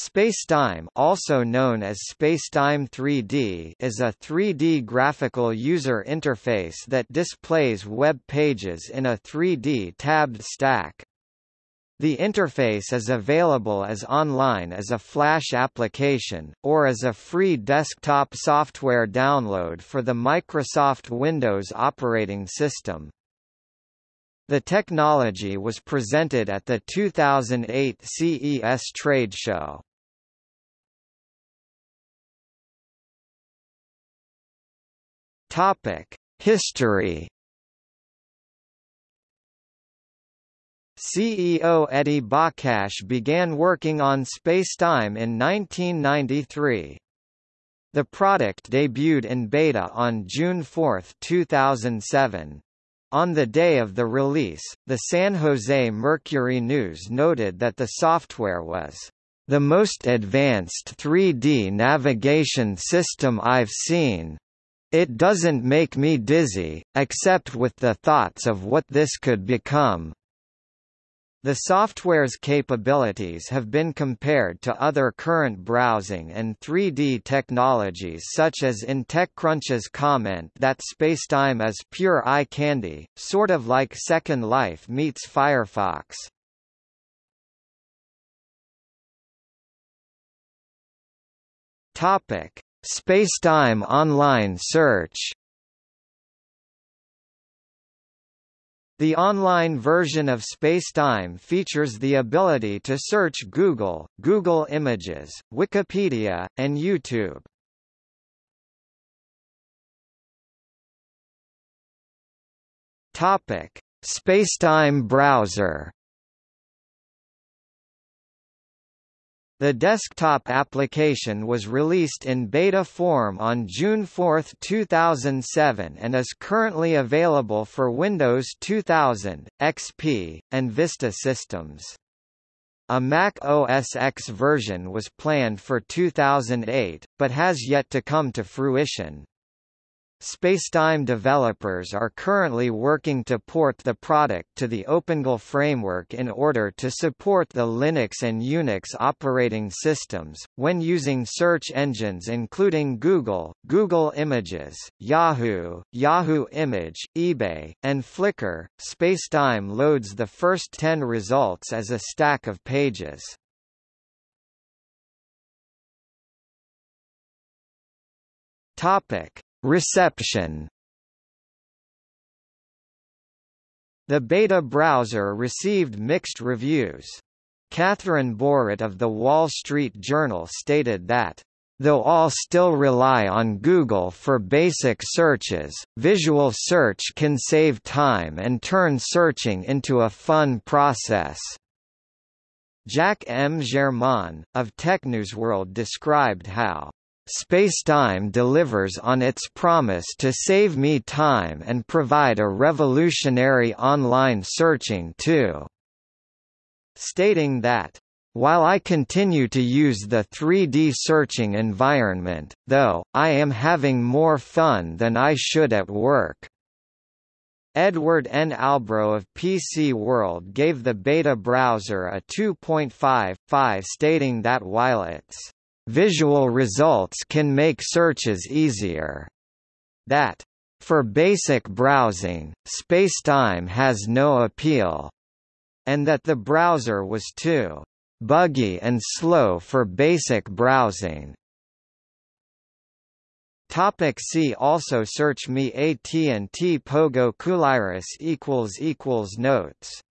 Spacetime also known as Spacetime 3D is a 3D graphical user interface that displays web pages in a 3D tabbed stack. The interface is available as online as a Flash application, or as a free desktop software download for the Microsoft Windows operating system. The technology was presented at the 2008 CES trade show. Topic: History. CEO Eddie Bakhash began working on Spacetime in 1993. The product debuted in beta on June 4, 2007. On the day of the release, the San Jose Mercury News noted that the software was the most advanced 3D navigation system I've seen. It doesn't make me dizzy, except with the thoughts of what this could become. The software's capabilities have been compared to other current browsing and 3D technologies such as in TechCrunch's comment that Spacetime is pure eye candy, sort of like Second Life meets Firefox. Topic: Spacetime online search The online version of Spacetime features the ability to search Google, Google Images, Wikipedia, and YouTube. Topic: Spacetime browser The desktop application was released in beta form on June 4, 2007 and is currently available for Windows 2000, XP, and Vista systems. A Mac OS X version was planned for 2008, but has yet to come to fruition. Spacetime developers are currently working to port the product to the OpenGL framework in order to support the Linux and Unix operating systems, when using search engines including Google, Google Images, Yahoo, Yahoo Image, eBay, and Flickr. Spacetime loads the first 10 results as a stack of pages. Topic Reception The beta browser received mixed reviews. Katherine Boehret of The Wall Street Journal stated that Though all still rely on Google for basic searches, visual search can save time and turn searching into a fun process. Jack M. Germain, of TechNewsWorld described how Spacetime delivers on its promise to save me time and provide a revolutionary online searching too. Stating that, while I continue to use the 3D searching environment, though, I am having more fun than I should at work. Edward N. Albro of PC World gave the beta browser a 2.5.5 stating that while its Visual results can make searches easier. That, for basic browsing, spacetime has no appeal. And that the browser was too buggy and slow for basic browsing. Topic see also Searchme AT&T Pogo Cooliris equals equals Notes